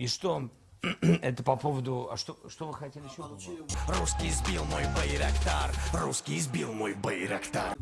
И что? Это по поводу... А что, что вы хотели еще? Русский сбил мой байрактар, русский сбил мой байрактар.